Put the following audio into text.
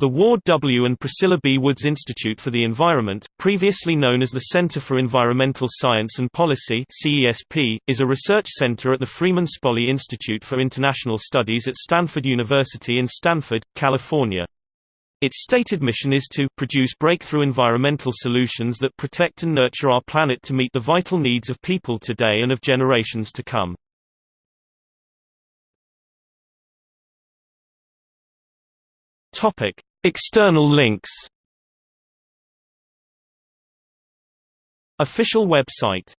The Ward W. and Priscilla B. Woods Institute for the Environment, previously known as the Center for Environmental Science and Policy CESP, is a research center at the Freeman Spogli Institute for International Studies at Stanford University in Stanford, California. Its stated mission is to produce breakthrough environmental solutions that protect and nurture our planet to meet the vital needs of people today and of generations to come. Topic: External links. Official website